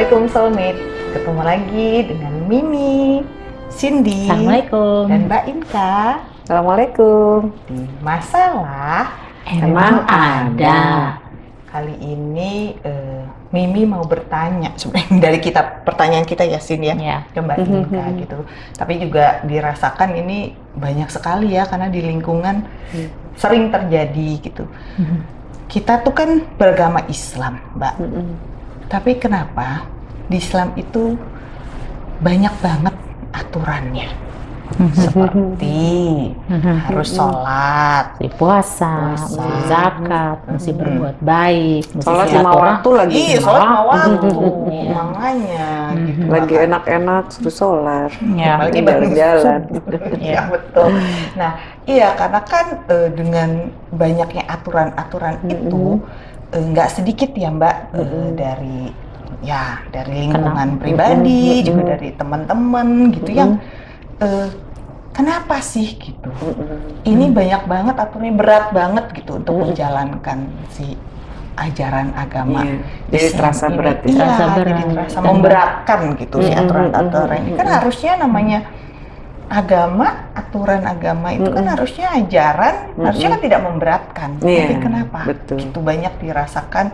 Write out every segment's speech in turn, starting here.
Assalamualaikum Soulmate. Ketemu lagi dengan Mimi, Cindy, Assalamualaikum. dan Mbak Inka Assalamualaikum. di Masalah Emang ada. Kali ini eh, Mimi mau bertanya sebenarnya dari kita pertanyaan kita ya Sin ya Ya. ke Mbak Inka gitu. Tapi juga dirasakan ini banyak sekali ya karena di lingkungan sering terjadi gitu. Kita tuh kan beragama Islam, Mbak. Tapi kenapa di Islam itu banyak banget aturannya? Seperti harus sholat, puasa, Puasa. zakat, mesti berbuat baik, mesti Sholat lima silaturahmi. waktu lagi. Iya, sholat lima waktu. Iya. Makanya gitu. Lagi enak-enak suruh sholat. Ya. Lagi baru jalan. ya betul. Nah, iya karena kan eh, dengan banyaknya aturan-aturan itu eh, nggak sedikit ya Mbak eh, dari ya dari lingkungan Kenapa? pribadi Mm-mm. juga dari teman-teman gitu yang eh, kenapa sih gitu? Ini banyak banget aturannya berat banget gitu untuk Mm-mm. menjalankan si ajaran agama. Iya. Jadi terasa ini. berat ya. Iya, Terasa jadi berat. terasa Dan- memberatkan gitu si Mm-mm, aturan-aturan ini. Kan harusnya namanya agama, aturan agama itu kan Mm-mm. harusnya ajaran, Mm-mm. harusnya kan tidak memberatkan. Iya, Tapi kenapa? betul. Itu banyak dirasakan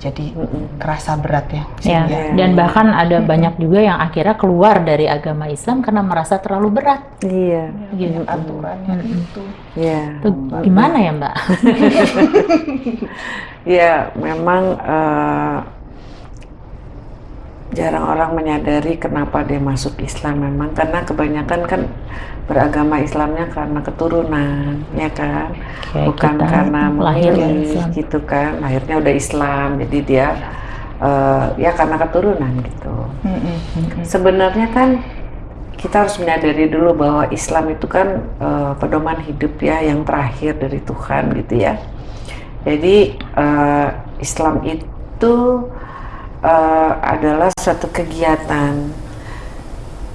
jadi Mm-mm. kerasa berat ya. Ya, Sehingga- dan bahkan ada banyak juga yang akhirnya keluar dari agama Islam karena merasa terlalu berat. Iya. Gitu. aturannya Mm-mm. itu. Iya. Itu gimana ya Mbak? Ya, memang eh, jarang orang menyadari kenapa dia masuk Islam memang karena kebanyakan kan beragama Islamnya karena keturunan, ya kan? Kayak Bukan karena lahir Islam. gitu kan. Lahirnya udah Islam, jadi dia eh, ya karena keturunan gitu. Mm-mm, mm-mm. Sebenarnya kan kita harus menyadari dulu bahwa Islam itu kan eh, pedoman hidup ya yang terakhir dari Tuhan gitu ya. Jadi eh, Islam itu eh, adalah suatu kegiatan.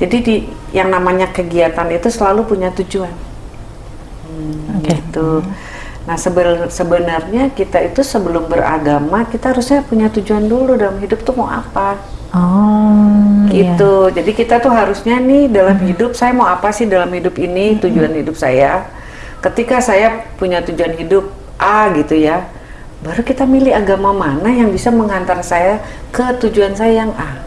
Jadi di yang namanya kegiatan itu selalu punya tujuan. Hmm, Oke. Gitu. Nah seben- sebenarnya kita itu sebelum beragama kita harusnya punya tujuan dulu dalam hidup tuh mau apa Oh, iya. gitu. Jadi kita tuh harusnya nih dalam hidup saya mau apa sih dalam hidup ini tujuan hidup saya. Ketika saya punya tujuan hidup A gitu ya, baru kita milih agama mana yang bisa mengantar saya ke tujuan saya yang A.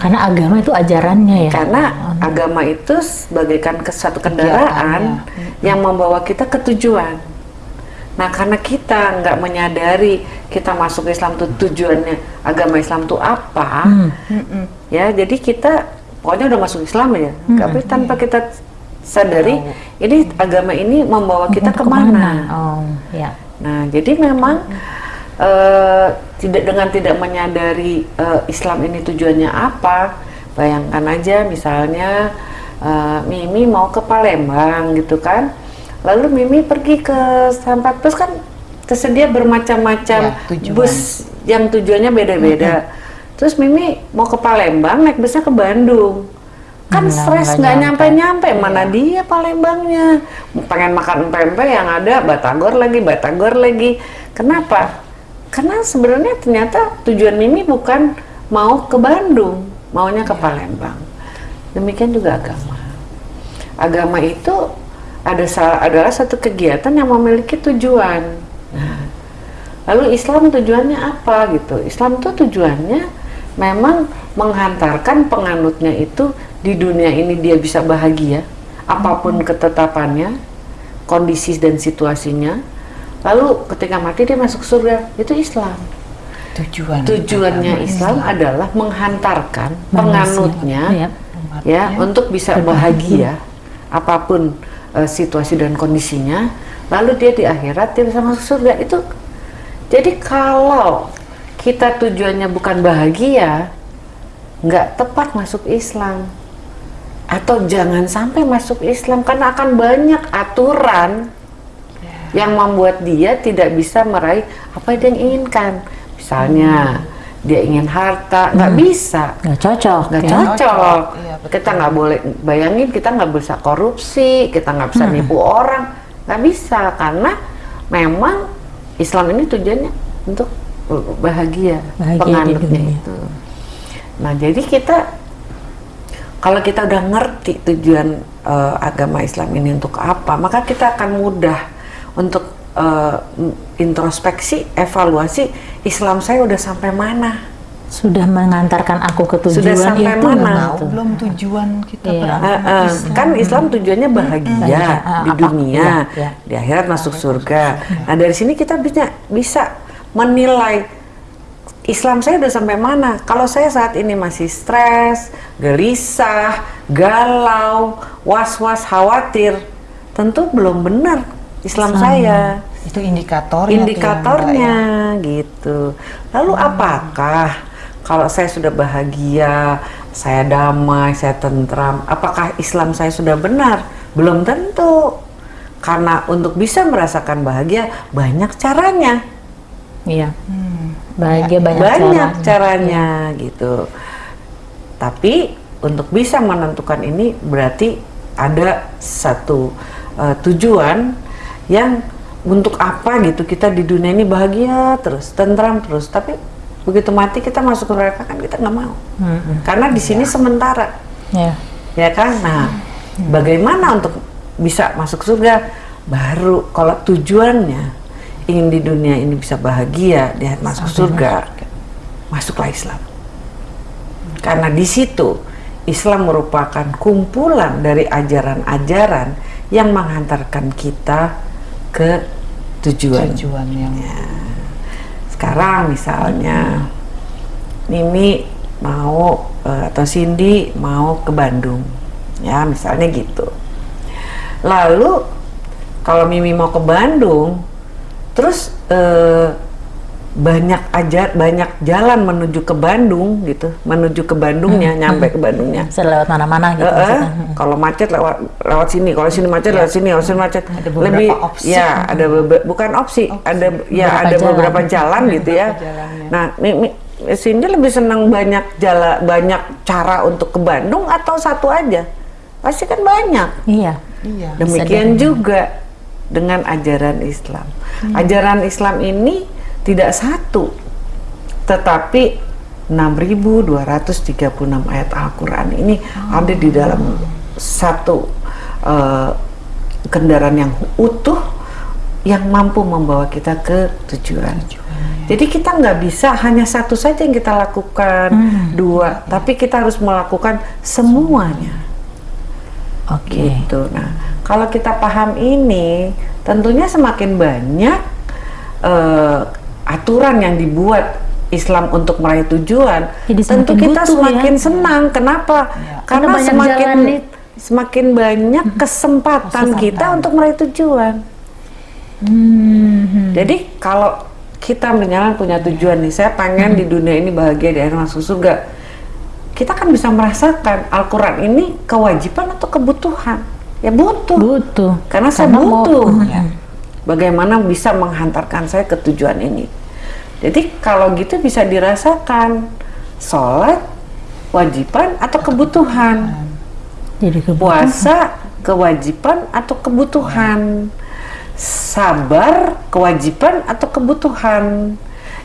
Karena agama itu ajarannya ya. Karena agama itu bagaikan ke satu kendaraan yang membawa kita ke tujuan. Nah, karena kita nggak menyadari kita masuk Islam tuh tujuannya agama Islam tuh apa, Hmm. Ya jadi kita pokoknya udah masuk Islam ya tapi tanpa kita sadari ini agama ini membawa kita Untuk ke mana Oh, ya. Nah jadi memang eh, tidak dengan tidak menyadari eh, Islam ini tujuannya apa bayangkan aja misalnya eh, Mimi mau ke Palembang gitu kan. Lalu Mimi pergi ke Sampat Bus kan tersedia bermacam-macam Ya, bus yang tujuannya beda-beda. Terus Mimi mau ke Palembang naik busnya ke Bandung kan Nggak- stres nggak nggak nyampe. nyampe-nyampe mana dia Palembangnya? Pengen makan pempek yang ada batagor lagi batagor lagi. Kenapa? Karena sebenarnya ternyata tujuan Mimi bukan mau ke Bandung maunya ke Palembang. Demikian juga agama. Agama itu ada adalah satu kegiatan yang memiliki tujuan. Nah, lalu Islam tujuannya apa gitu? Islam tuh tujuannya memang menghantarkan penganutnya itu di dunia ini dia bisa bahagia apa pun ketetapannya kondisi dan situasinya lalu ketika mati dia masuk surga itu Islam Tujuan. tujuannya agama Islam adalah menghantarkan Manusia. penganutnya Iya. ya untuk bisa bahagia apa pun eh, situasi dan kondisinya lalu dia di akhirat dia bisa masuk surga itu jadi kalau kita tujuannya bukan bahagia nggak tepat masuk Islam atau jangan sampai masuk Islam karena akan banyak aturan yang membuat dia tidak bisa meraih apa yang dia inginkan misalnya dia ingin harta nggak bisa Nggak cocok. nggak ya. cocok. Cocok, betul. kita nggak boleh bayangin kita nggak bisa korupsi, kita nggak bisa nipu orang, nggak bisa karena memang Islam ini tujuannya untuk bahagia, Bahagia penganutnya itu. Nah, jadi kita kalau kita udah ngerti tujuan eh, agama Islam ini untuk apa, maka kita akan mudah untuk eh, introspeksi, evaluasi Islam saya udah sampai mana. Sudah mengantarkan aku ke tujuan Sudah sampai itu mana? tuh? belum tujuan kita Iya. beragama Eh, eh, Islam. kan Islam tujuannya bahagia. Ah, di dunia, Iya, iya. di akhirat masuk surga. Nah dari sini kita bisa bisa menilai Islam saya udah sampai mana. Kalau saya saat ini masih stres, gelisah, galau, was-was, khawatir, tentu belum benar Islam Islam. saya itu indikator ya, indikatornya gitu. Lalu apakah kalau saya sudah bahagia, saya damai, saya tentram, apakah Islam saya sudah benar? Belum tentu. Karena untuk bisa merasakan bahagia banyak caranya. Iya. Hmm. Bahagia banyak, banyak caranya. caranya gitu. Tapi untuk bisa menentukan ini berarti ada satu uh, tujuan yang untuk apa gitu kita di dunia ini bahagia terus, tentram terus. Tapi begitu mati kita masuk ke neraka kan kita nggak mau. Mm-mm. Karena di sini sementara, Ya. ya kan? Nah, bagaimana untuk bisa masuk surga? Baru kalau tujuannya ingin di dunia ini bisa bahagia, dia masuk surga, masuklah Islam. Karena di situ Islam merupakan kumpulan dari ajaran-ajaran yang menghantarkan kita ke tujuan. tujuan yang Sekarang misalnya Mimi mau eh, atau Cindy mau ke Bandung, ya misalnya gitu. Lalu kalau Mimi mau ke Bandung, terus eh, banyak ajar banyak jalan menuju ke Bandung gitu, menuju ke Bandungnya, nyampe ke Bandungnya. Bisa lewat mana-mana gitu eh, maksudnya. kalau macet lewat lewat sini, kalau sini macet lewat sini, kalau sini macet Ada beberapa lebih opsi. ya ada bebe- bukan opsi, ada ya Beberapa ada jalan. beberapa jalan gitu ya. Jalannya. Nah, Mi- Mi- Cindy lebih senang banyak jala banyak cara untuk ke Bandung atau satu aja? Pasti kan banyak. Iya. iya Demikian juga dengan ajaran Islam. Ajaran Islam ini tidak satu, tetapi 6.236 ayat Al-Quran ini ada di dalam satu eh, kendaraan yang utuh yang mampu membawa kita ke tujuan. Jadi kita nggak bisa hanya satu saja yang kita lakukan, dua, tapi kita harus melakukan semuanya Oke. gitu. Nah, kalau kita paham ini, tentunya semakin banyak eh, aturan yang dibuat Islam untuk meraih tujuan, Jadi tentu kita butuh semakin ya. senang. Kenapa? Ya. Karena, Karena semakin jalan semakin banyak kesempatan kita untuk meraih tujuan. Hmm. Jadi kalau kita misalnya punya tujuan nih, saya pengen di dunia ini bahagia di akhir masuk surga. Kita kan bisa merasakan Al-Quran ini kewajiban atau kebutuhan? Ya butuh. Butuh. Karena saya Karena mau- butuh. Ya. Bagaimana bisa menghantarkan saya ke tujuan ini? Jadi kalau gitu bisa dirasakan sholat kewajiban atau kebutuhan, Jadi kebutuhan. puasa kewajiban atau kebutuhan, sabar kewajiban atau kebutuhan,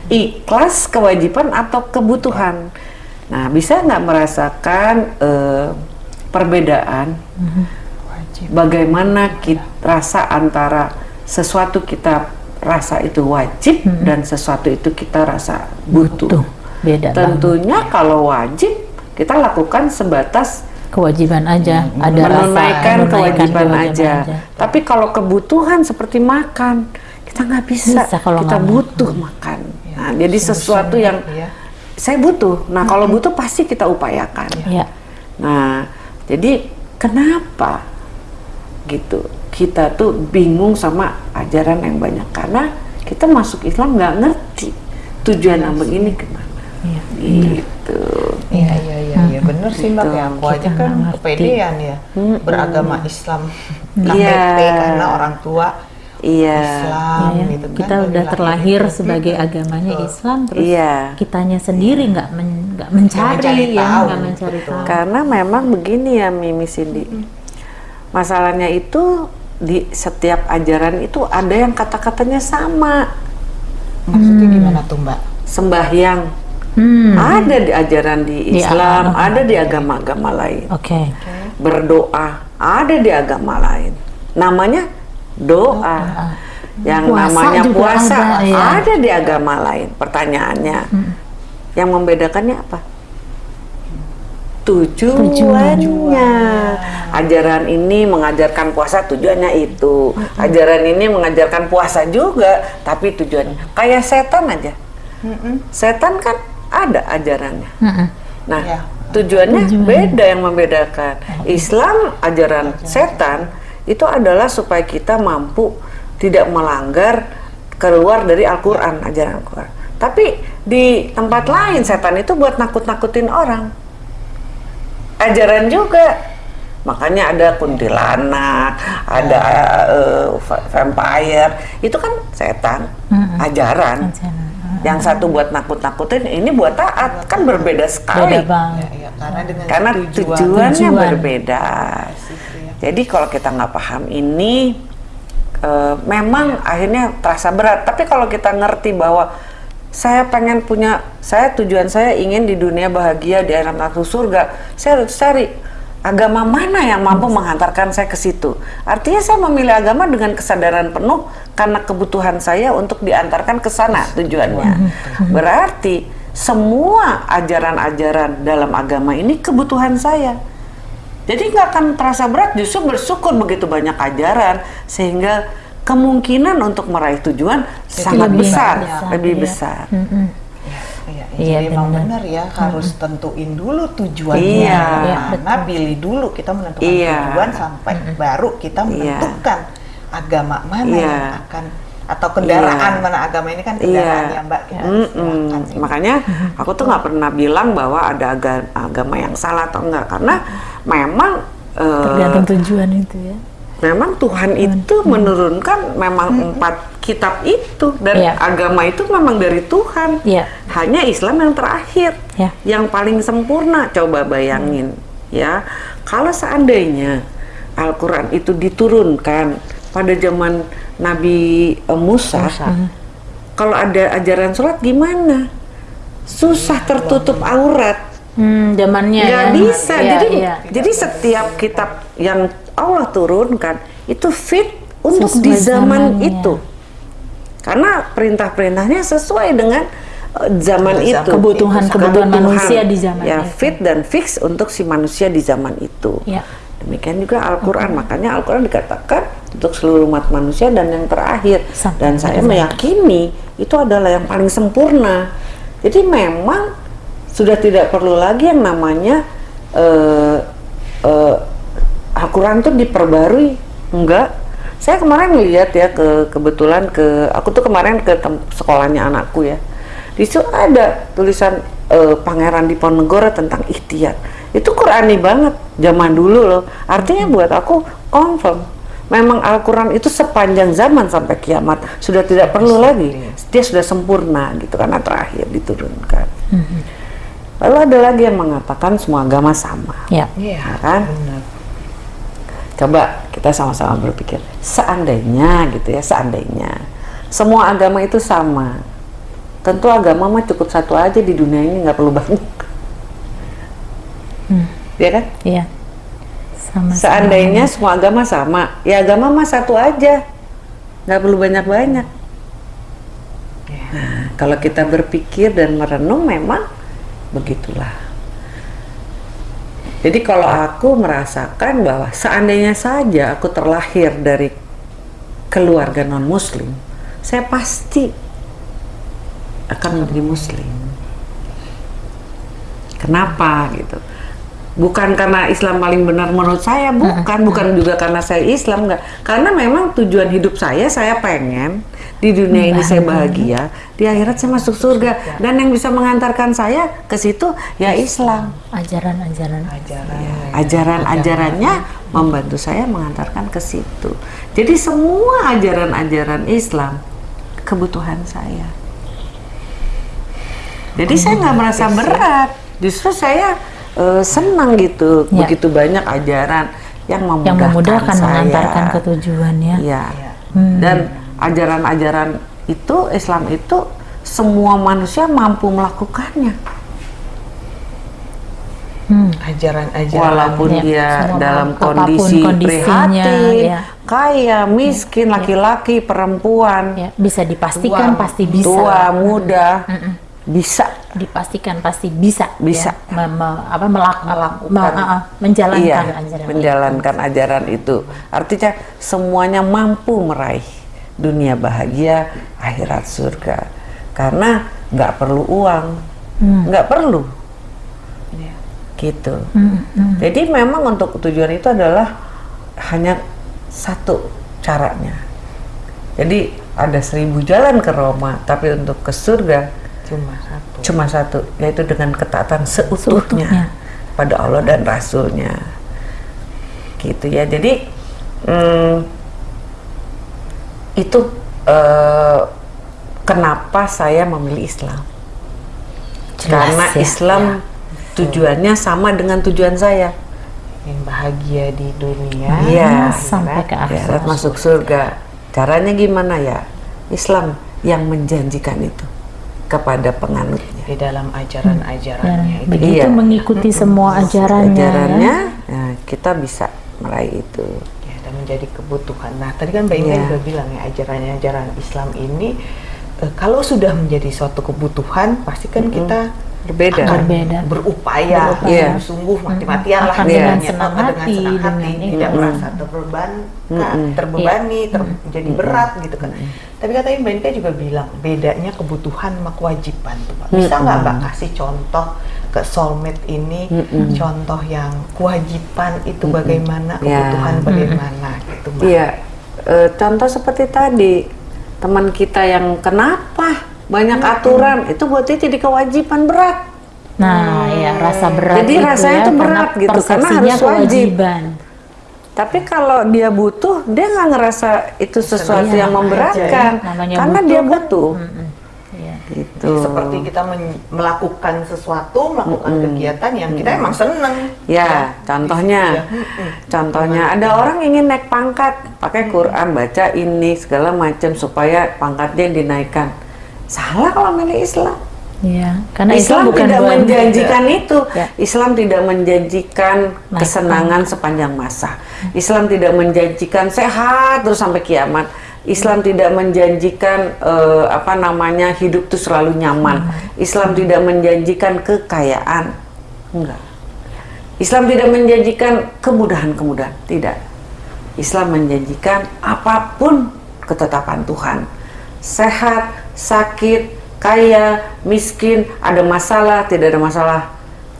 ikhlas kewajiban atau kebutuhan. Nah, bisa nggak merasakan eh, perbedaan wajib bagaimana kita rasa antara sesuatu kita rasa itu wajib dan sesuatu itu kita rasa butuh. Tuh, beda banget. Tentunya kalau wajib kita lakukan sebatas Kewajiban aja. Ada rasa menunaikan menunaikan kewajiban, aja. Tapi kalau kebutuhan seperti makan, kita nggak bisa. Bisa kalau kita butuh makan. Nah, jadi sesuatu yang ya. Saya butuh. Nah, kalau butuh pasti kita upayakan. Ya. Nah, jadi kenapa gitu? Kita tuh bingung sama ajaran yang banyak karena kita masuk Islam nggak ngerti tujuan ambek ini ke mana. Iya. Gitu. Iya iya iya iya bener sih mbak Gitu. ya aku aja kan kepedean ya beragama Islam Iya. KTP karena orang tua Iya. Islam Ya, ya. gitu kan kita udah lahir terlahir itu. sebagai agamanya Islam terus Iya. kitanya sendiri nggak men- nggak mencari, mencari ya nggak mencari gitu. tahu Karena memang begini ya Mimi Cindy. Masalahnya itu di setiap ajaran itu ada yang kata-katanya sama. maksudnya gimana tuh mbak sembahyang. Hmm. Ada di ajaran di Di Islam, agama. ada di agama-agama lain. Oke. Berdoa ada di agama lain. Namanya doa. Yang Puasa namanya puasa ada, ya. ada di agama lain. Pertanyaannya, yang membedakannya apa? Tujuannya. Ajaran ini mengajarkan puasa tujuannya itu. Ajaran ini mengajarkan puasa juga, tapi tujuannya kayak setan aja. Setan kan ada ajarannya. Mm-mm. Nah, Iya. tujuannya Tujuan. beda yang membedakan. Islam ajaran setan itu adalah supaya kita mampu tidak melanggar keluar dari Al-Qur'an, ajaran Al-Qur'an. Tapi di tempat lain setan itu buat nakut-nakutin orang. Ajaran juga. Makanya ada kuntilanak, ada va- vampire, itu kan setan, ajaran. Ajaran. Yang satu buat nakut-nakutin, ini buat taat, kan berbeda sekali. Beda banget. Ya, ya, karena dengan Karena tujuan, tujuannya Tujuan. berbeda. Jadi kalau kita nggak paham ini, eh, memang akhirnya terasa berat. Tapi kalau kita ngerti bahwa saya pengen punya, saya tujuan saya ingin di dunia bahagia di akhirat masuk surga, saya harus cari agama mana yang mampu menghantarkan saya ke situ. Artinya saya memilih agama dengan kesadaran penuh karena kebutuhan saya untuk diantarkan ke sana tujuannya. Berarti semua ajaran-ajaran dalam agama ini kebutuhan saya. Jadi nggak akan terasa berat, justru bersyukur begitu banyak ajaran sehingga kemungkinan untuk meraih tujuan sangat lebih besar, besar, lebih iya. besar. Mm-mm. Iya, Iya, jadi emang benar. benar ya harus tentuin dulu tujuannya Iya. Iya, mana, pilih dulu kita menentukan Iya. tujuan sampai baru kita menentukan agama mana Iya. yang akan atau kendaraan Iya. mana agama ini kan kendaraan Iya. ya Mbak kita istilahkan ini. Makanya aku tuh nggak pernah bilang bahwa ada aga- agama yang salah atau enggak karena memang eh, Tergantung tujuan itu ya. memang Tuhan itu menurunkan memang empat kitab itu dan Iya. agama itu memang dari Tuhan. Iya. Hanya Islam yang terakhir, Ya. yang paling sempurna. Coba bayangin, ya, kalau seandainya Al-Quran itu diturunkan pada zaman Nabi eh, Musa, kalau ada ajaran sholat gimana? Susah tertutup aurat Hmm, zamannya nggak ya. bisa Iya, jadi iya. jadi setiap kitab yang Allah turunkan itu fit untuk Sesuai di zaman zamannya. itu karena perintah-perintahnya sesuai dengan eh, zaman itu Kebutuhan-kebutuhan manusia di zaman ya itu. fit dan fix untuk si manusia di zaman itu Iya. Demikian juga Al-Quran. Makanya Al-Quran dikatakan untuk seluruh umat manusia dan yang terakhir. Sampai dan saya meyakini itu adalah yang paling sempurna. Jadi memang sudah tidak perlu lagi yang namanya eh, eh, Al-Quran tuh diperbarui. Enggak. Saya kemarin lihat ya ke kebetulan ke aku tuh kemarin ke sekolahnya anakku ya. Di situ ada tulisan eh, Pangeran Diponegoro tentang ikhtiar itu Qurani banget zaman dulu loh artinya buat aku confirm memang Al-Quran itu sepanjang zaman sampai kiamat sudah tidak perlu lagi dia sudah sempurna gitu karena terakhir diturunkan lalu ada lagi yang mengatakan semua agama sama Ya. Iya, Ya kan? benar. Coba kita sama-sama berpikir, seandainya gitu ya, seandainya semua agama itu sama, tentu agama mah cukup satu aja di dunia ini nggak perlu banyak, Hmm. Ya kan? Iya. Sama. Seandainya semua agama sama, ya agama mah satu aja, nggak perlu banyak-banyak. Nah, kalau kita berpikir dan merenung memang begitulah. Jadi kalau aku merasakan bahwa seandainya saja aku terlahir dari keluarga non muslim, saya pasti akan menjadi muslim. Kenapa gitu? Bukan karena Islam paling benar menurut saya, bukan, bukan juga karena saya Islam enggak. Karena memang tujuan hidup saya saya pengen di dunia ini saya bahagia, di akhirat saya masuk surga dan yang bisa mengantarkan saya ke situ ya Islam. Ajaran-ajaran. ajaran Iya. Ajaran-ajarannya membantu saya mengantarkan ke situ. Jadi semua ajaran-ajaran Islam kebutuhan saya. Jadi saya nggak merasa berat, justru saya eh, senang gitu. Ya. Begitu banyak ajaran yang memudahkan, Yang memudahkan saya. mengantarkan ke tujuannya. Iya. Iya. Hmm. Dan ajaran-ajaran itu Islam itu semua manusia mampu melakukannya. Hmm. Ajaran-ajaran. Walaupun Ya, dia semua dalam kondisi prihatin, ya. kaya, miskin, laki-laki, perempuan, Ya, bisa dipastikan Tua, pasti bisa. tua, muda, bisa. Dipastikan pasti bisa. Bisa. Ya. Me- me- apa melak- Melakukan. me- uh, uh, menjalankan iya, ajaran menjalankan ajaran itu. Artinya semuanya mampu meraih dunia bahagia, akhirat surga. Karena nggak perlu uang, nggak perlu. Iya. Gitu. Hmm, hmm. Jadi memang untuk tujuan itu adalah hanya satu caranya. Jadi ada seribu jalan ke Roma, tapi untuk ke surga Cuma satu. Cuma satu, yaitu dengan ketaatan seutuhnya, Seutuhnya. pada Allah dan Rasulnya. Gitu ya. Jadi hmm, itu eh, kenapa saya memilih Islam? Jelas Karena ya, Islam tujuannya sama dengan tujuan saya. Ingin bahagia di dunia. Iya. sampai ke Ya, akhirat. masuk surga. Caranya gimana ya? Islam yang menjanjikan itu kepada penganutnya. Di dalam ajaran-ajarannya itu. begitu Iya. mengikuti semua ajarannya, Ajarannya, ya. nah, kita bisa meraih itu. Ya, dan menjadi kebutuhan. Nah, tadi kan Mbak Inga Iya. juga bilang ya, ajaran-ajaran Islam ini eh, kalau sudah menjadi suatu kebutuhan, pasti kan kita Berbeda. akan Berbeda. berupaya, Iya. sungguh mati-matian lah dengan senang Apa, dengan hati, senang hati, dengan tidak merasa terbeban, Mm-mm. terbebani, ter- jadi berat gitu kan. Tapi katanya Mbak juga bilang bedanya kebutuhan sama kewajiban tuh, Pak. Bisa nggak Mbak kasih contoh ke soulmate ini, Mm-mm. contoh yang kewajiban itu bagaimana, Ya. kebutuhan bagaimana gitu, Mbak. Iya, eh, contoh seperti tadi teman kita yang kenapa banyak aturan itu buat dia jadi kewajiban berat. Nah, ya rasa berat Jadi itu rasanya ya, tuh berat karena gitu, karena harus wajib. kewajiban. Tapi kalau dia butuh, dia nggak ngerasa itu sesuatu Iya, yang aja memberatkan, ya. Namanya karena butuh dia kan, butuh. Mm-mm. Iya. Gitu. seperti kita melakukan sesuatu, melakukan kegiatan yang kita emang seneng. Ya, contohnya, Ya, contohnya ada orang ingin naik pangkat, pakai Quran, baca ini segala macam supaya pangkatnya dinaikkan. Salah kalau milih Islam. Iya, karena Islam, Islam bukan tidak menjanjikan itu. Ya. Islam tidak menjanjikan Naik kesenangan sepanjang masa. Islam tidak menjanjikan sehat terus sampai kiamat. Islam tidak menjanjikan eh, apa namanya hidup tuh selalu nyaman. Islam tidak menjanjikan kekayaan. Enggak. Islam tidak menjanjikan kemudahan-kemudahan. Tidak. Islam menjanjikan apa pun ketetapan Tuhan. Sehat, sakit, kaya, miskin, ada masalah, tidak ada masalah,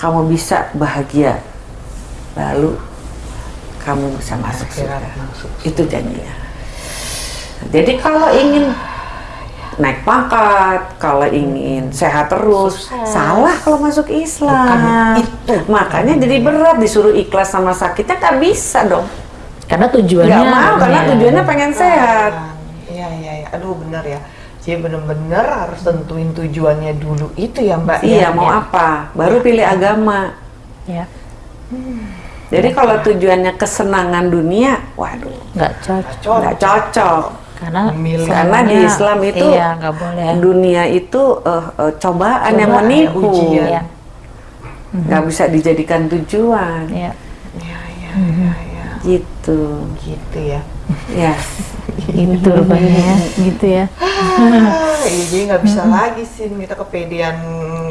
kamu bisa bahagia. Lalu kamu bisa masuk surga. Itu janjinya. Jadi kalau ingin naik pangkat, kalau ingin sehat terus, salah kalau masuk Islam. Bukan itu. Makanya jadi berat disuruh ikhlas sama sakitnya nggak bisa dong. karena tujuannya Nggak mau karena ya, tujuannya pengen sehat. Iya, iya, iya. Aduh, bener ya. Jadi bener-bener harus tentuin tujuannya dulu itu ya, Mbak. Iya ya? mau Ya. apa? Baru pilih agama. ya Jadi kalau tujuannya kesenangan dunia, waduh, nggak cocok Cocok. nggak cocok. karena. Karena di Islam itu iya nggak boleh dunia itu eh, eh, cobaan yang Cobaan, menipu, ujian. Iya. nggak bisa dijadikan tujuan, Iya. Iya, iya, iya, iya. gitu. Gitu ya. Ya, itu rupanya gitu ya Ah, iya, jadi nggak bisa lagi sih kita kepedean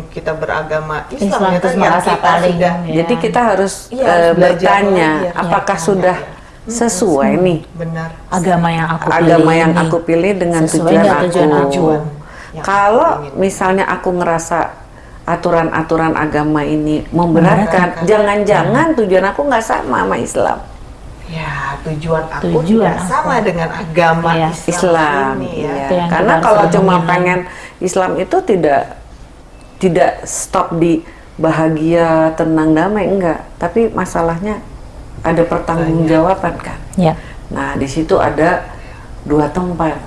kita beragama Islam, Islam ya kan yang merasa kita paling sudah ya. jadi kita harus Iya, eh, bertanya, lagi ya. apakah Iya, sudah iya. sesuai nih benar agama yang aku pilih agama yang ini aku pilih dengan sesuai tujuan aku. tujuan aku? Tujuan. yang Kalau misalnya aku ngerasa aturan-aturan agama ini memberatkan, Memberatkan. jangan-jangan tujuan aku nggak sama sama Islam. Ya tujuan aku Tujuan tidak aku. sama dengan agama Iya. Islam, Islam, ini ya. iya. Itu yang Karena kalau cuma renungin. pengen Islam itu tidak tidak stop di bahagia, tenang, damai enggak. Tapi masalahnya ada pertanggungjawaban kan. ya Nah, di situ ada dua tempat,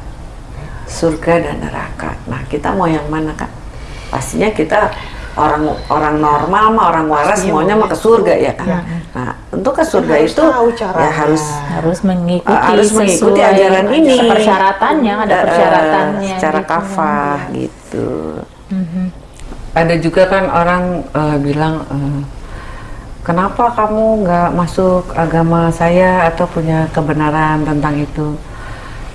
surga dan neraka. Nah, kita mau yang mana kan? Pastinya kita orang orang normal mah orang waras Pasti semuanya mah ke surga ya kan. Nah, untuk ke surga harus itu tahu ya harus harus mengikuti Uh, harus mengikuti sesuai ajaran ini. persyaratannya ada persyaratannya secara gitu. kafah gitu. Mhm. Ada juga kan orang eh, bilang eh, kenapa kamu nggak masuk agama saya atau punya kebenaran tentang itu?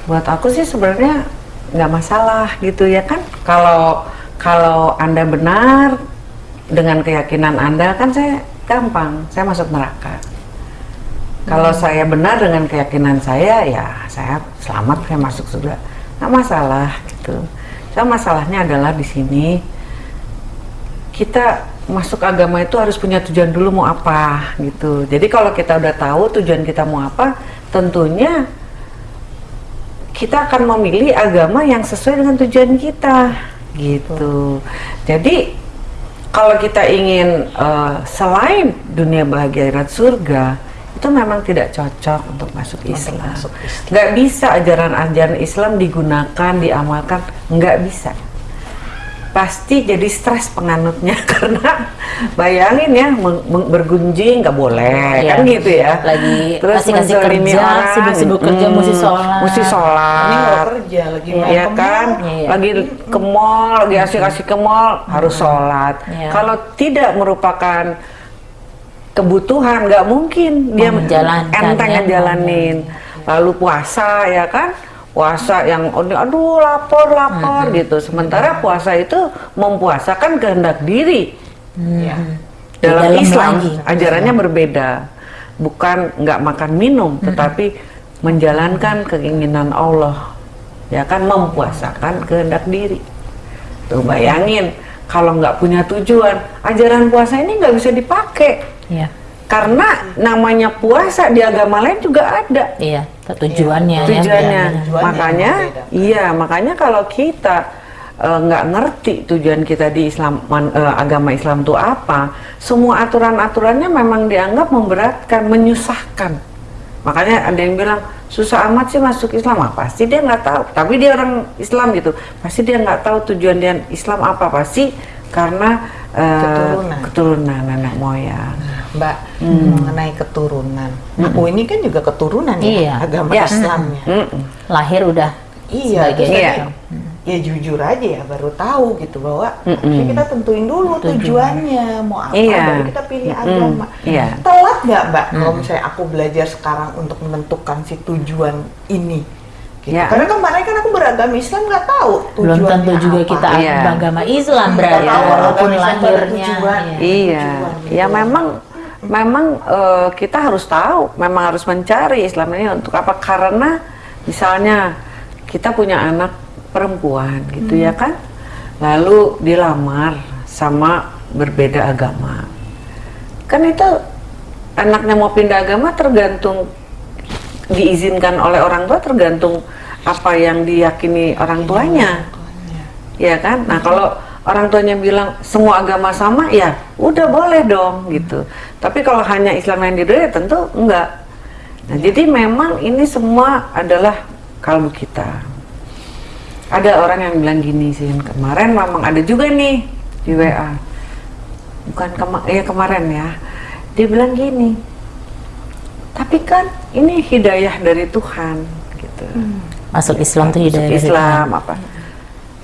Buat aku sih sebenarnya nggak masalah gitu ya kan. Kalau kalau anda benar dengan keyakinan anda kan saya gampang, saya masuk neraka. Kalau saya benar dengan keyakinan saya, ya saya selamat, saya masuk surga. Nggak masalah gitu. Cuma masalahnya adalah di sini kita masuk agama itu harus punya tujuan dulu mau apa gitu. Jadi kalau kita udah tahu tujuan kita mau apa, tentunya kita akan memilih agama yang sesuai dengan tujuan kita gitu. Jadi kalau kita ingin eh, selain dunia bahagia akhirat surga itu memang tidak cocok untuk masuk Islam. masuk Islam. Nggak bisa ajaran-ajaran Islam digunakan, diamalkan, nggak bisa. Pasti jadi stres penganutnya karena bayangin ya bergunjing nggak boleh Iya. kan gitu ya. Lagi Terus kasih-kasih menzalimi kerja, orang, sibuk-sibuk kerja, mesti sholat. Mesti sholat. Ini nggak kerja lagi Iya. Ya ke kan, mall. Iya. lagi ke mall, lagi asik-asik ke mall, harus sholat. Iya. Kalau tidak merupakan kebutuhan, nggak mungkin dia menjalankan, enteng ya. ngejalanin. Lalu puasa ya kan, puasa yang aduh lapor lapor gitu. Sementara puasa itu mempuasakan kehendak diri. Iya. Dalam, dalam Islam lagi. ajarannya berbeda, bukan nggak makan minum, tetapi menjalankan keinginan Allah, ya kan mempuasakan kehendak diri. Tuh bayangin kalau nggak punya tujuan, ajaran puasa ini nggak bisa dipakai Iya. Karena namanya puasa di agama lain juga ada Iya, tujuannya ya. tujuannya. benar-benar. Tujuannya makanya, iya makanya kalau kita eh, nggak ngerti tujuan kita di Islam man- eh, agama Islam itu apa, semua aturan-aturannya memang dianggap memberatkan, menyusahkan. Makanya ada yang bilang susah amat sih masuk Islam, ah, pasti dia nggak tahu. Tapi dia orang Islam gitu, pasti dia nggak tahu tujuan dia Islam apa, pasti karena eh, Keturunan. keturunan nenek moyang. Mbak Hmm. mengenai keturunan. Aku ini kan juga keturunan ya Iya. agama Ya. Islamnya. Mm-mm. Lahir udah Iya, sebagai Iya. ya jujur aja ya baru tahu gitu bahwa harusnya kita tentuin dulu tujuannya mau apa Iya. baru kita pilih Mm-mm. agama. Iya. Telat nggak mbak kalau misalnya aku belajar sekarang untuk menentukan si tujuan ini? Gitu. Ya. Karena kemarin kan aku beragama Islam nggak tahu belum tujuannya tentu juga apa. kita Iya. beragama Islam berarti tahu walaupun lahirnya. tujuan. iya. Iya, tujuan ya memang memang eh, kita harus tahu, memang harus mencari Islam ini untuk apa? Karena misalnya kita punya anak perempuan gitu ya kan, lalu dilamar sama berbeda agama, kan itu anaknya mau pindah agama tergantung diizinkan oleh orang tua tergantung apa yang diyakini orang tuanya. Ya kan? Nah kalau orang tuanya bilang semua agama sama? Ya udah boleh dong gitu. Tapi kalau hanya Islam yang diridhoi ya tentu enggak. Nah jadi memang ini semua adalah kalbu kita. Ada orang yang bilang gini sih kemarin memang ada juga nih di WA bukan kema ya kemarin ya. Dia bilang gini tapi kan ini hidayah dari Tuhan gitu. Masuk Islam tuh Masuk hidayah dari Islam apa.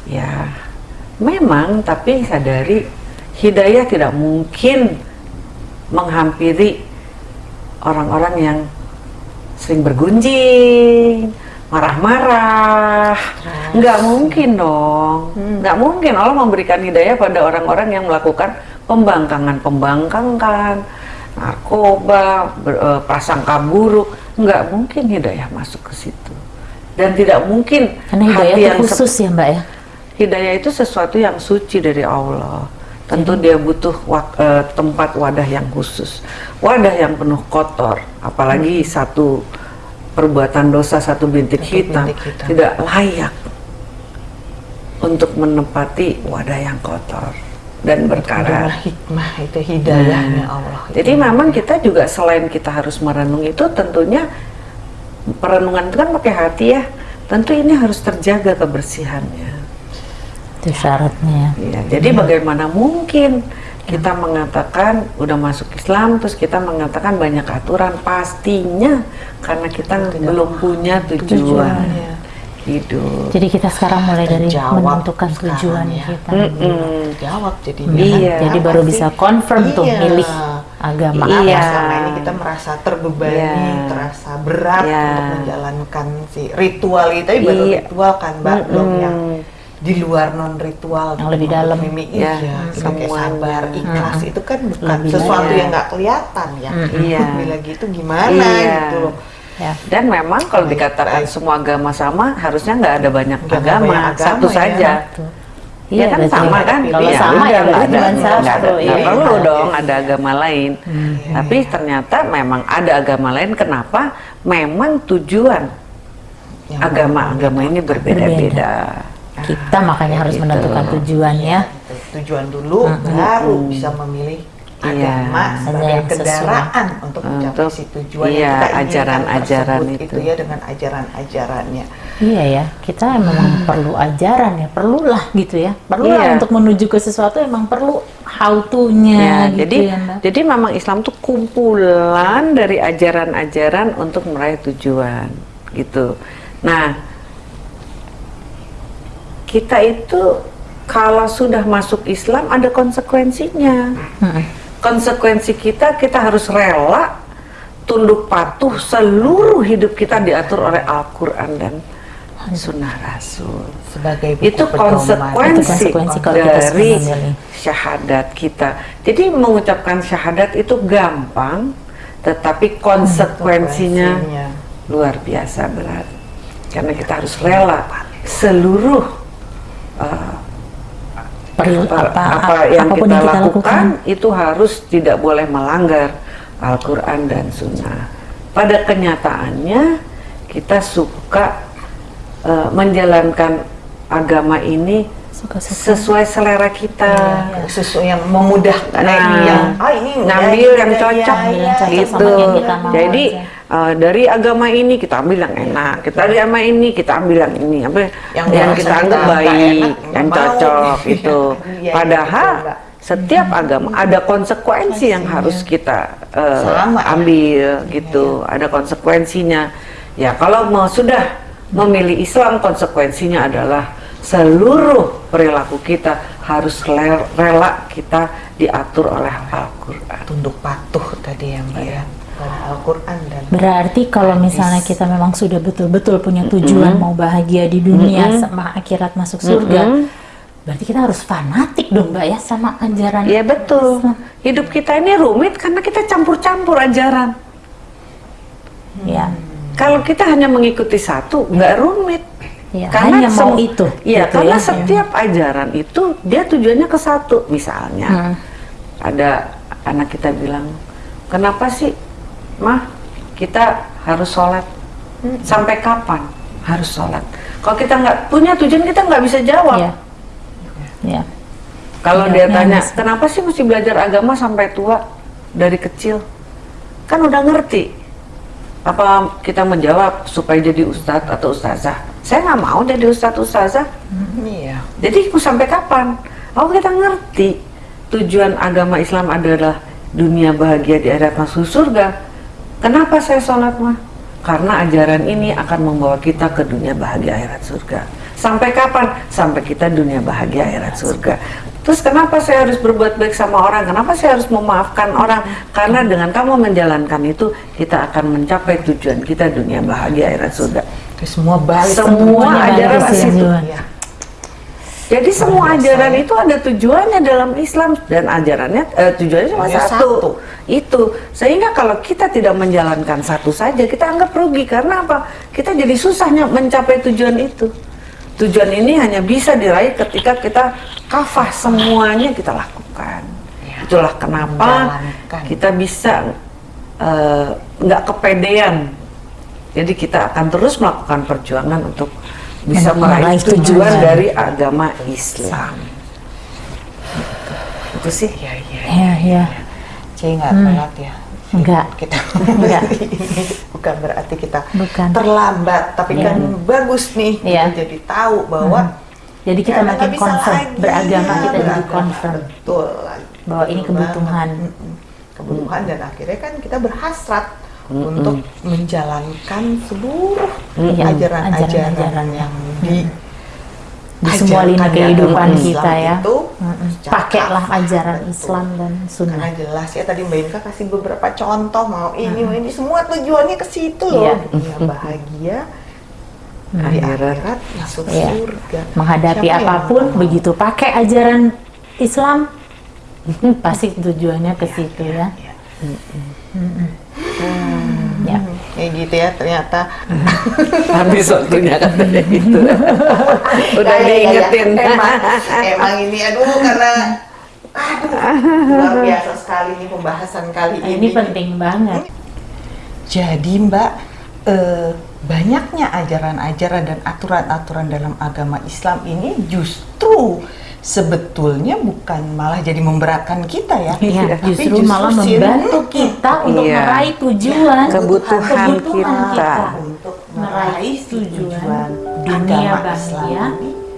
Ya memang tapi sadari hidayah tidak mungkin menghampiri orang-orang yang sering bergunjing marah-marah. Nggak mungkin dong. Nggak mungkin. Allah memberikan hidayah pada orang-orang yang melakukan pembangkangan pembangkangan narkoba ber- eh, prasangka buruk. Nggak mungkin hidayah masuk ke situ. Dan tidak mungkin Karena hidayah hati yang khusus ya Mbak ya. Hidayah itu sesuatu yang suci dari Allah. Tentu dia butuh wak- eh, tempat wadah yang khusus, wadah yang penuh kotor, apalagi satu perbuatan dosa satu bintik Satu hitam, bintik hitam. tidak layak untuk menempati wadah yang kotor dan berkarat. adalah hikmah itu hidayahnya Allah. Nah, Jadi memang kita juga selain kita harus merenung itu tentunya perenungan itu kan pakai hati ya. Tentu ini harus terjaga kebersihannya. Itu syaratnya. Iya, jadi bagaimana mungkin kita mengatakan udah masuk Islam terus kita mengatakan banyak aturan pastinya karena kita belum punya tujuan Iya. hidup. Jadi kita sekarang mulai dari Terjawab menentukan tujuan ya. kita. Mm-mm. Jawab jadi Iya. Jadi baru bisa confirm tuh Iya. milih agama. Iya. Iya. Selama ini kita merasa terbebani, Iya. terasa berat Iya. untuk menjalankan si ritual itu, tapi baru Iya. ritual kan, Mbak, belum Mm-mm. yang di luar non ritual Yang lebih dalam. Mimi, Iya, iya, kita kayak semuanya. sabar, ikhlas itu kan bukan Lebih sesuatu yang nggak kelihatan ya. Iya. Bila gitu gimana Iya. gitu loh. Ya. Dan memang kalau dikatakan semua agama sama, harusnya nggak ada banyak agama, banyak agama, satu ya. saja. Satu. Iya kan berarti sama kan? Kalau Iya, sama ya nggak ada. Nggak ada. Iya. perlu dong ada agama lain. Hmm. Tapi ternyata memang ada agama lain. Kenapa? Memang tujuan agama-agama ini berbeda-beda. Kita makanya harus Gitu. menentukan tujuannya. Itu tujuan dulu baru bisa memilih Iya. agama sebagai Yang sesuai. kendaraan untuk mencapai si tujuan iya, yang kita ajaran-ajaran tersebut itu. gitu ya dengan ajaran-ajarannya. Iya ya, kita memang perlu ajaran ya, perlulah gitu ya. Perlu Iya. untuk menuju ke sesuatu emang perlu how to-nya Ya, gitu jadi ya, Mbak. jadi memang Islam tuh kumpulan dari ajaran-ajaran untuk meraih tujuan gitu. Nah, kita itu kalau sudah masuk Islam ada konsekuensinya. Mm-mm. Konsekuensi kita kita harus rela tunduk patuh seluruh hidup kita diatur oleh Al-Qur'an dan Sunnah Rasul Sebagai itu konsekuensi, Itu konsekuensi kalau dari syahadat kita. Jadi mengucapkan syahadat itu gampang, tetapi Konsekuensinya. luar biasa berat. Karena kita harus rela seluruh uh, Perlu apa, apa, apa yang apa pun kita, yang kita lakukan, itu harus tidak boleh melanggar Al-Quran dan Sunnah. Pada kenyataannya kita suka uh, menjalankan agama ini Suka-suka. sesuai selera kita. Ya, sesuatu yang memudahkan Nah, ini yang ah ini ngambil ya, yang ya, cocok ya, ya, cocok gitu. yang kita mau Jadi aja. Uh, dari agama ini kita ambil yang enak, kita dari agama ini kita ambil yang ini, apa Yang yang, merasa kita anggap kita baik, enak, yang mau. cocok Iya, itu. iya, Padahal Mbak. setiap agama ada konsekuensi yang harus kita uh, Sama, ya. ambil gitu, ada konsekuensinya. Ya kalau mau sudah memilih Islam konsekuensinya adalah seluruh perilaku kita harus rela kita diatur oleh Al-Qur'an. tunduk patuh tadi ya Mbak ya pada Al-Qur'an dan Berarti kalau misalnya kita memang sudah betul-betul punya tujuan mau bahagia di dunia sama akhirat masuk surga, berarti kita harus fanatik dong Mbak ya sama ajaran. Iya betul. Hidup kita ini rumit karena kita campur-campur ajaran. Ya. Kalau kita hanya mengikuti satu, nggak rumit. Ya, hanya mau itu, Iya, gitu karena ya. setiap ajaran itu dia tujuannya ke satu. Misalnya, Hmm. ada anak kita bilang, kenapa sih, mah kita harus sholat? Sampai kapan harus sholat? Kalau kita nggak punya tujuan, kita nggak bisa jawab. Ya. Ya. Kalau Iya, dia iya, tanya, Mas. kenapa sih mesti belajar agama sampai tua dari kecil? Kan udah ngerti. Apa kita menjawab supaya jadi ustadz atau ustazah? Saya nggak mau jadi ustadz ustazah. iya Jadi mau sampai kapan? Oh kita ngerti tujuan agama Islam adalah dunia bahagia di akhirat masuk surga. Kenapa saya sholat mah? Karena ajaran ini akan membawa kita ke dunia bahagia akhirat surga. Sampai kapan? Sampai kita dunia bahagia akhirat surga. Terus kenapa saya harus berbuat baik sama orang? Kenapa saya harus memaafkan orang? Karena dengan kamu menjalankan itu, kita akan mencapai tujuan kita dunia bahagia akhirat surga. itu semua balik Semua semuanya ajaran ke situ. tujuan. Jadi semua ajaran ya. itu ada tujuannya dalam Islam dan ajarannya eh, tujuannya cuma satu. satu. Itu sehingga kalau kita tidak menjalankan satu saja kita anggap rugi karena apa? Kita jadi susahnya mencapai tujuan itu. Tujuan ini hanya bisa diraih ketika kita kafah semuanya kita lakukan. Itulah kenapa kita bisa eh, nggak kepedean. Jadi kita akan terus melakukan perjuangan untuk bisa meraih tujuan tujuan. dari agama Islam. Itu sih. iya iya Ya, ya. Cie nggak telat ya Enggak. kita Enggak. ini bukan berarti kita Bukan. terlambat tapi Iya. kan bagus nih Iya. kita jadi tahu bahwa Jadi kita makin confirm, beragama kita jadi Beragama, confirm. Betul. Bahwa ini kebutuhan. banget. Mm-mm. Kebutuhan dan akhirnya kan kita berhasrat untuk menjalankan seluruh ajaran-ajaran ajaran-ajaran. yang di Di semua lini kehidupan kita Islam ya. Itu secara Pakailah ajaran betul. Islam dan Karena sunnah. jelas ya tadi Mbak Inka kasih beberapa contoh mau ini mau ini semua tujuannya ke situ loh. Iya. Dunia bahagia di Akhirat. akhirat masuk Iya. surga. Menghadapi Siapa apa pun begitu pakai ajaran Islam pasti tujuannya ke situ ya. Iya. Ya. Gitu ya ternyata. Habis waktunya katanya gitu. Udah Nah, iya, iya, iya. diingetin. Emang, emang ini aduh karena aduh luar biasa sekali nih pembahasan kali ini. ini penting banget. Jadi Mbak, eh, banyaknya ajaran-ajaran dan aturan-aturan dalam agama Islam ini justru sebetulnya bukan malah jadi memberatkan kita ya. Iya, Tapi justru malah sin- membantu kita untuk Iya. meraih tujuan Kebutuhan kebutuhan kita. untuk Meraih tujuan tujuan dunia agama Islam bahagia.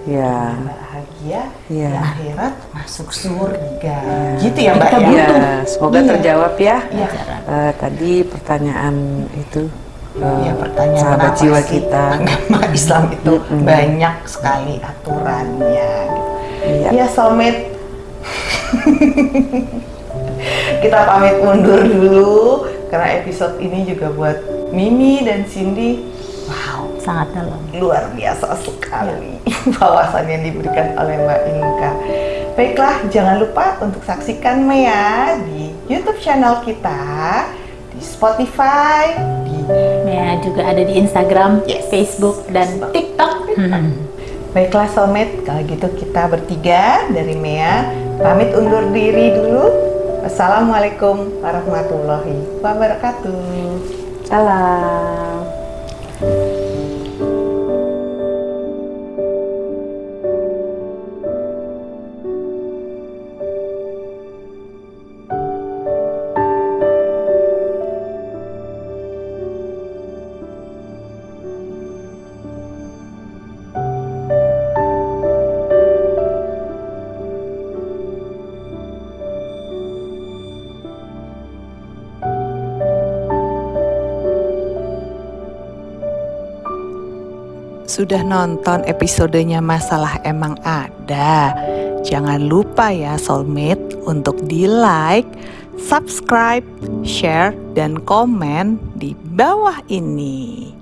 Ya. bahagia di akhirat masuk surga. Gitu ya Mbak Kita ya? butuh. Ya, semoga Iya. terjawab ya. Iya. Eh, tadi pertanyaan itu Ya pertanyaan sahabat kenapa jiwa sih kita. agama Islam itu banyak sekali aturannya. gitu. Iya. Ya soulmate. Kita pamit mundur dulu karena episode ini juga buat Mimi dan Cindy. Wow, sangat dalam. luar biasa sekali wawasan yang diberikan oleh Mbak Inka. Baiklah, jangan lupa untuk saksikan Mea di YouTube channel kita, di Spotify, di Ya, juga ada di Instagram, Yes. Facebook, dan TikTok. Hmm. Baiklah Soulmate, kalau gitu kita bertiga dari Mea pamit undur diri dulu. Wassalamualaikum warahmatullahi wabarakatuh. Salam. Sudah nonton episodenya Masalah Emang Ada? Jangan lupa ya Soulmate untuk di like, subscribe, share, dan komen di bawah ini.